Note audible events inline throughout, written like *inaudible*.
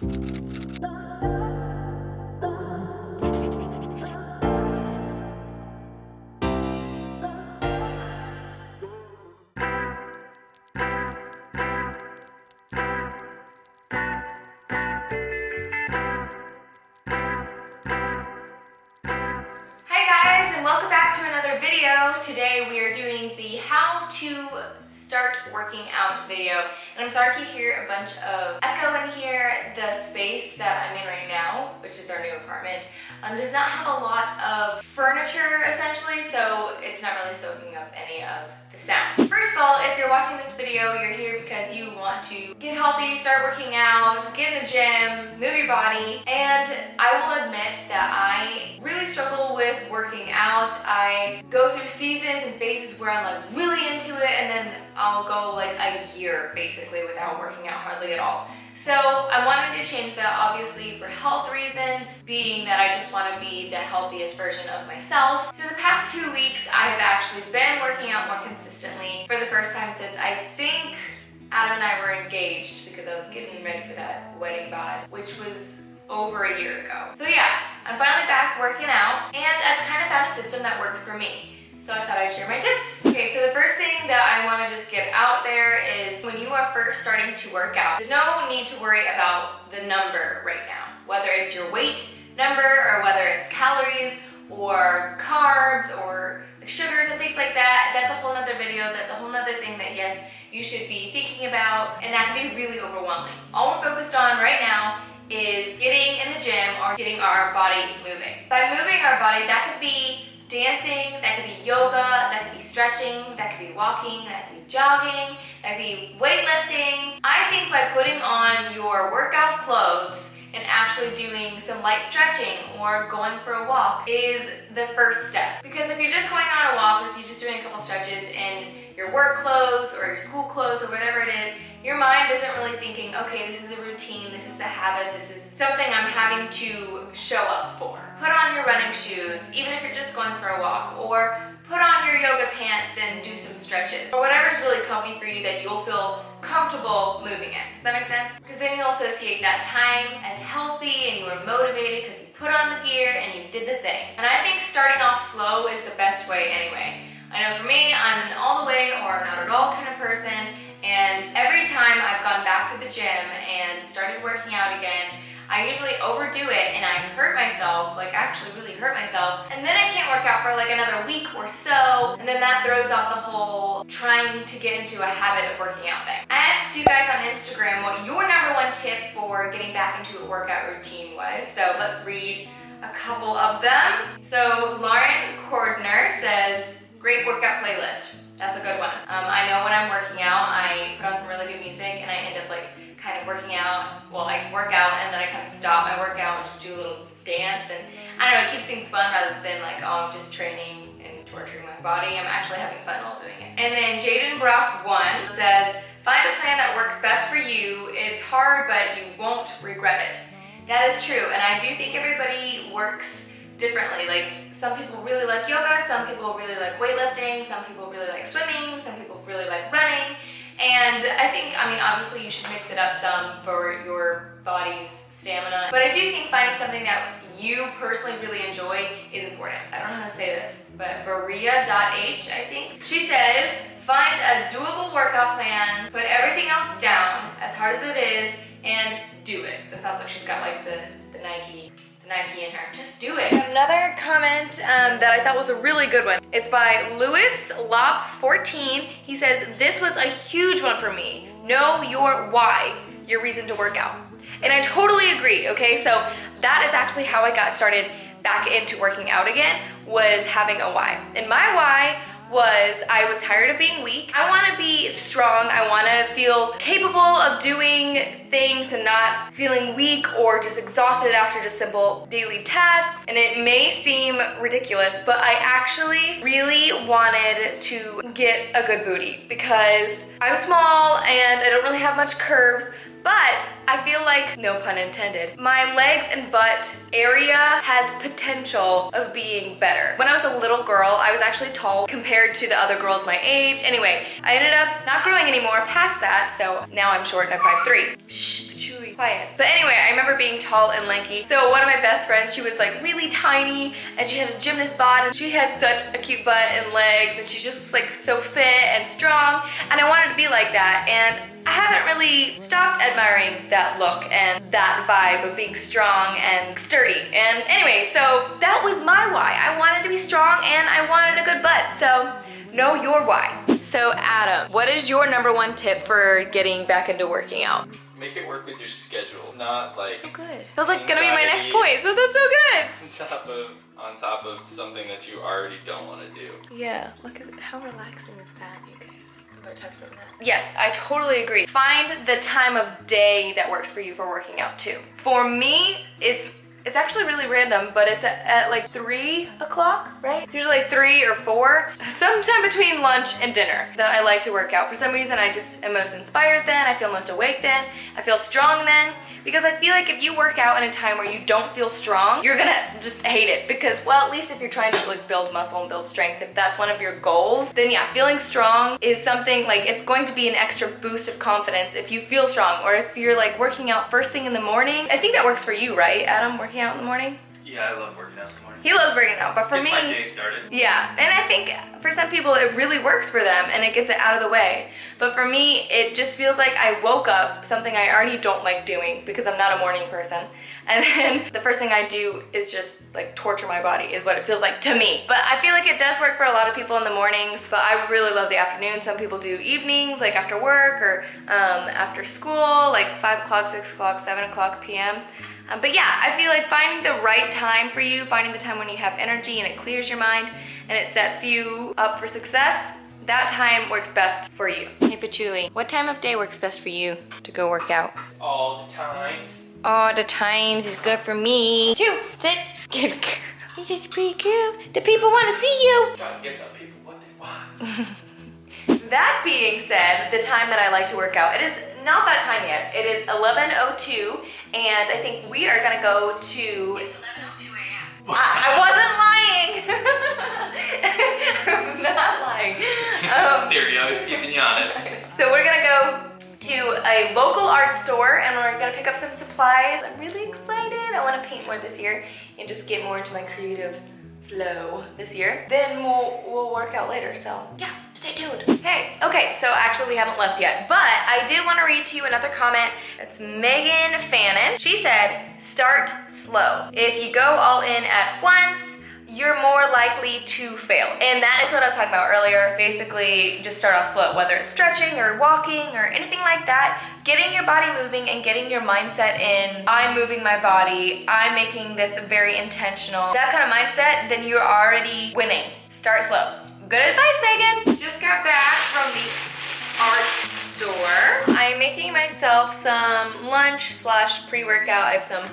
Hi Today we are doing the how to start working out video. And I'm sorry if you hear a bunch of echo in here. The space that I'm in right now, which is our new apartment, um, does not have a lot of furniture essentially, so it's not really soaking up any of the sound. First of all, if you're watching this video, you're here because you want to get healthy, start working out, get in the gym, move your body, and I will admit that working out. I go through seasons and phases where I'm like really into it and then I'll go like a year basically without working out hardly at all. So I wanted to change that obviously for health reasons, being that I just want to be the healthiest version of myself. So the past two weeks I have actually been working out more consistently for the first time since I think Adam and I were engaged because I was getting ready for that wedding bod, which was over a year ago. So yeah, I'm finally back working out and I've kind of found a system that works for me. So I thought I'd share my tips. Okay, so the first thing that I wanna just get out there is when you are first starting to work out, there's no need to worry about the number right now. Whether it's your weight number or whether it's calories or carbs or sugars and things like that, that's a whole nother video. That's a whole nother thing that yes, you should be thinking about and that can be really overwhelming. All we're focused on right now is getting in the gym or getting our body moving. By moving our body, that could be dancing, that could be yoga, that could be stretching, that could be walking, that could be jogging, that could be weightlifting. I think by putting on your workout clothes and actually doing some light stretching or going for a walk is the first step. Because if you're just going on a walk if you're just doing a couple stretches in your work clothes or your school clothes or whatever it is, your mind isn't really thinking, okay, this is a routine, this is a habit, this is something I'm having to show up for. Put on your running shoes, even if you're just going for a walk, or put on your yoga pants and do some stretches, or whatever's really comfy for you that you'll feel comfortable moving in. Does that make sense? Because then you'll associate that time as healthy and you were motivated because you put on the gear and you did the thing. And I think starting off slow is the best way anyway. I know for me, I'm an all the way or not at all kind of person, and every time I've gone back to the gym and started working out again, I usually overdo it and I hurt myself, like actually really hurt myself, and then I can't work out for like another week or so, and then that throws off the whole trying to get into a habit of working out thing. I asked you guys on Instagram what your number one tip for getting back into a workout routine was, so let's read a couple of them. So Lauren Cordner says, great workout playlist. That's a good one. Um, I know when I'm working out, I put on some really good music and I end up like kind of working out. Well, I work out and then I kind of stop my workout and just do a little dance and I don't know, it keeps things fun rather than like, oh, I'm just training and torturing my body. I'm actually having fun while doing it. And then Jaden Brock 1 says, find a plan that works best for you. It's hard, but you won't regret it. That is true, and I do think everybody works differently. Like some people really like yoga, some people really like weightlifting, some people really like swimming, some people really like running. And I think, I mean, obviously you should mix it up some for your body's stamina. But I do think finding something that you personally really enjoy is important. I don't know how to say this, but Baria.h, I think. She says, find a doable workout plan, put everything else down, as hard as it is, and do it. That sounds like she's got like the, the Nike Nike in her. Just do it. Another comment um, that I thought was a really good one. It's by Lewis Lop 14. He says, this was a huge one for me. Know your why, your reason to work out. And I totally agree, okay? So that is actually how I got started back into working out again, was having a why. And my why was I was tired of being weak. I wanna be strong. I wanna feel capable of doing things and not feeling weak or just exhausted after just simple daily tasks. And it may seem ridiculous, but I actually really wanted to get a good booty because I'm small and I don't really have much curves, but I feel like, no pun intended, my legs and butt area has potential of being better. When I was a little girl, I was actually tall compared to the other girls my age. Anyway, I ended up not growing anymore past that, so now I'm short and I'm 5'3". Shh, Patchouli, quiet. But anyway, I remember being tall and lanky. So one of my best friends, she was like really tiny and she had a gymnast bod and she had such a cute butt and legs and she just was like so fit and strong and I wanted to be like that and I haven't really stopped admiring that look and that vibe of being strong and sturdy. And anyway, so that was my why. I wanted to be strong and I wanted a good butt. So know your why. So Adam, what is your number one tip for getting back into working out? Make it work with your schedule, not like so good. That was like gonna be my next point, so that's so good. *laughs* On top of on top of something that you already don't want to do. Yeah, look at how relaxing is that, you guys. Yes, I totally agree. Find the time of day that works for you for working out too. For me, it's it's actually really random, but it's at, at like three o'clock, right? It's usually like three or four, sometime between lunch and dinner. That I like to work out. For some reason, I just am most inspired then, I feel most awake then, I feel strong then, because I feel like if you work out in a time where you don't feel strong, you're gonna just hate it. Because, well, at least if you're trying to like build muscle and build strength, if that's one of your goals, then yeah, feeling strong is something like it's going to be an extra boost of confidence if you feel strong. Or if you're like working out first thing in the morning. I think that works for you, right, Adam, working out in the morning? Yeah, I love working out in the morning. He loves working out, but for Gets me, my day started. yeah, and I think for some people it really works for them and it gets it out of the way. But for me, it just feels like I woke up something I already don't like doing because I'm not a morning person. *laughs* And then the first thing I do is just like torture my body is what it feels like to me. But I feel like it does work for a lot of people in the mornings, but I really love the afternoon. Some people do evenings, like after work or um, after school, like five o'clock, six o'clock, seven o'clock PM. Um, but yeah, I feel like finding the right time for you, finding the time when you have energy and it clears your mind and it sets you up for success, that time works best for you. Hey Patchouli, what time of day works best for you to go work out? All the times. All the times is good for me. Two, sit, good girl. This is pretty cool. The people want to see you. Gotta get the people what they want. *laughs* that being said, the time that I like to work out, it is not that time yet. It is 11.02 and I think we are gonna go to... It's 11.02 a.m. *laughs* I, I wasn't lying. *laughs* I was not lying. Um, *laughs* Siri, I was keeping you honest. so we're gonna go to a local art store and we're gonna pick up some supplies. I'm really excited. I wanna paint more this year and just get more into my creative flow this year. Then we'll, we'll work out later, so yeah, stay tuned. Hey, okay, so actually we haven't left yet, but I did wanna read to you another comment. It's Megan Fannin. She said, start slow. If you go all in at once, you're more likely to fail. And that is what I was talking about earlier. Basically, just start off slow, whether it's stretching or walking or anything like that. Getting your body moving and getting your mindset in, I'm moving my body, I'm making this very intentional. That kind of mindset, then you're already winning. Start slow. Good advice, Megan. Just got back from the art store. I'm making myself some lunch slash pre-workout. I have some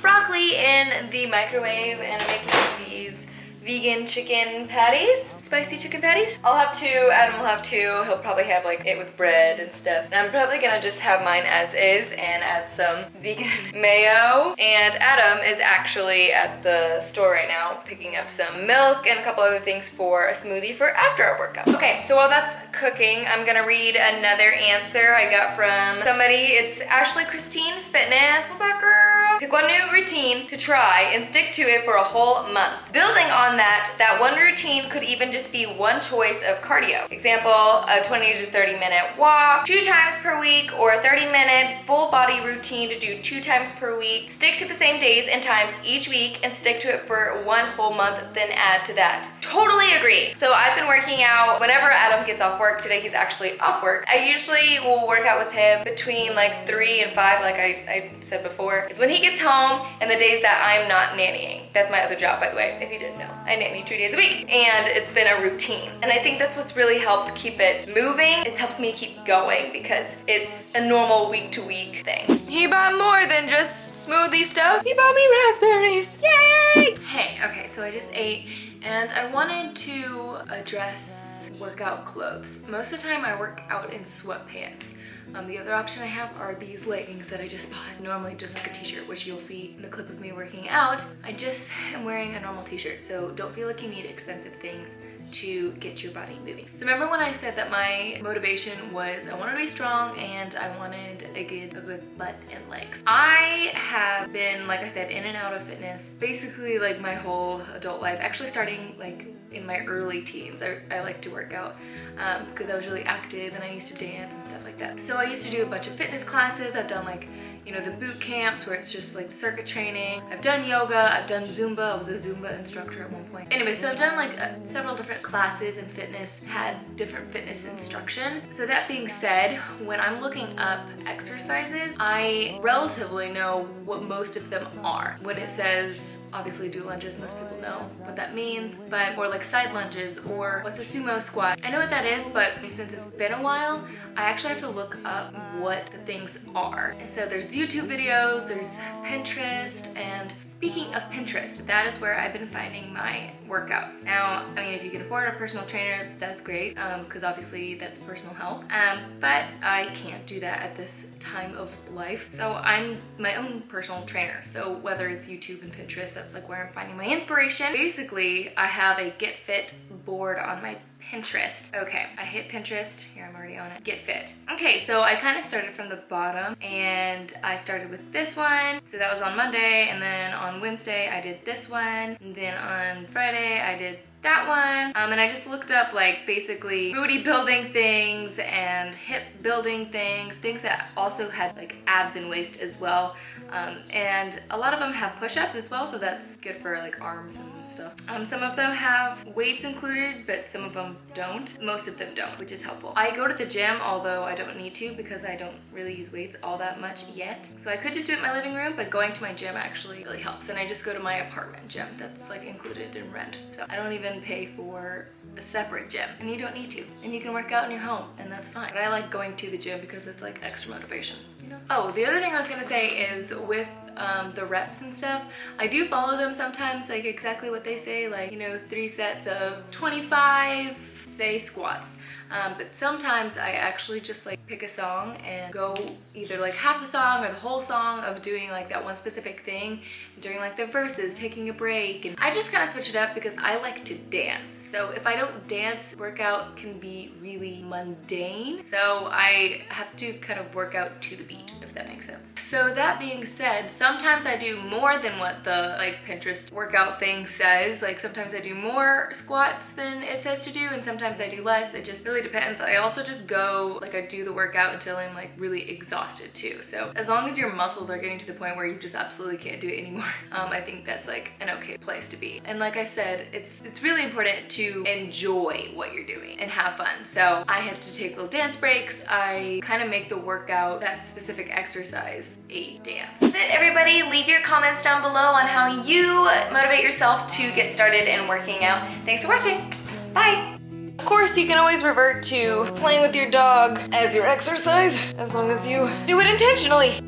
broccoli in the microwave and I'm making these vegan chicken patties, spicy chicken patties. I'll have two, Adam will have two. He'll probably have like it with bread and stuff. And I'm probably gonna just have mine as is and add some *laughs* vegan mayo. And Adam is actually at the store right now picking up some milk and a couple other things for a smoothie for after our workout. Okay, so while that's cooking, I'm gonna read another answer I got from somebody. It's Ashley Christine Fitness. What's up, girl? Pick one new routine to try and stick to it for a whole month. Building on that, that one routine could even just be one choice of cardio. Example, a 20 to 30 minute walk two times per week or a 30 minute full body routine to do two times per week. Stick to the same days and times each week and stick to it for one whole month, then add to that. Totally agree. So I've been working out whenever Adam gets off work. Today he's actually off work. I usually will work out with him between like three and five, like I, I said before. It's when he gets home and the days that I'm not nannying. That's my other job, by the way, if you didn't know. I nanny two days a week and it's been a routine. And I think that's what's really helped keep it moving. It's helped me keep going because it's a normal week to week thing. He bought more than just smoothie stuff. He bought me raspberries. Yay! Hey, okay, so I just ate and I wanted to address workout clothes. Most of the time I work out in sweatpants. Um, the other option I have are these leggings that I just bought. Normally just like a t-shirt, which you'll see in the clip of me working out. I just am wearing a normal t-shirt, so don't feel like you need expensive things to get your body moving. So remember when I said that my motivation was I wanted to be strong and I wanted a good, a good butt and legs. I have been, like I said, in and out of fitness basically like my whole adult life, actually starting like in my early teens. I, I like to work out because um, I was really active and I used to dance and stuff like that. So I used to do a bunch of fitness classes. I've done like you know, the boot camps where it's just like circuit training. I've done yoga, I've done Zumba. I was a Zumba instructor at one point. Anyway, so I've done like uh, several different classes in fitness, had different fitness instruction. So that being said, when I'm looking up exercises, I relatively know what most of them are. When it says, obviously do lunges, most people know what that means, but or like side lunges or what's a sumo squat. I know what that is, but since it's been a while, I actually have to look up what the things are. So YouTube videos, there's Pinterest, and speaking of Pinterest, that is where I've been finding my workouts. Now, I mean, if you can afford a personal trainer, that's great, because um, obviously that's personal help, um, but I can't do that at this time of life. So I'm my own personal trainer. So whether it's YouTube and Pinterest, that's like where I'm finding my inspiration. Basically, I have a Get Fit board on my Pinterest. Okay, I hit Pinterest. Here, I'm already on it. Get Fit. Okay, so I kind of started from the bottom and I started with this one. So that was on Monday and then on Wednesday I did this one. And then on Friday I did that one. Um, and I just looked up like basically booty building things and hip building things, things that also had like abs and waist as well. Um, and a lot of them have push-ups as well, so that's good for like arms and stuff. Um, some of them have weights included, but some of them don't. Most of them don't, which is helpful. I go to the gym, although I don't need to because I don't really use weights all that much yet. So I could just do it in my living room, but going to my gym actually really helps. And I just go to my apartment gym that's like included in rent. So I don't even pay for a separate gym and you don't need to. And you can work out in your home and that's fine. But I like going to the gym because it's like extra motivation, you know? Oh, the other thing I was gonna say is with um, the reps and stuff. I do follow them sometimes, like exactly what they say, like, you know, three sets of 25, say squats. Um, but sometimes I actually just like pick a song and go either like half the song or the whole song of doing like that one specific thing during like the verses, taking a break. And I just kind of switch it up because I like to dance. So if I don't dance, workout can be really mundane. So I have to kind of work out to the beat, if that makes sense. So that being said, sometimes I do more than what the like Pinterest workout thing says. Like sometimes I do more squats than it says to do and sometimes I do less. It just really depends. I also just go, like I do the workout until I'm like really exhausted too. So as long as your muscles are getting to the point where you just absolutely can't do it anymore, *laughs* um, I think that's like an okay place to be. And like I said, it's, it's really important to enjoy what you're doing and have fun. So I have to take little dance breaks. I kind of make the workout, that specific exercise, a dance. That's it everybody. Leave your comments down below on how you motivate yourself to get started in working out. Thanks for watching. Bye. Of course, you can always revert to playing with your dog as your exercise, as long as you do it intentionally.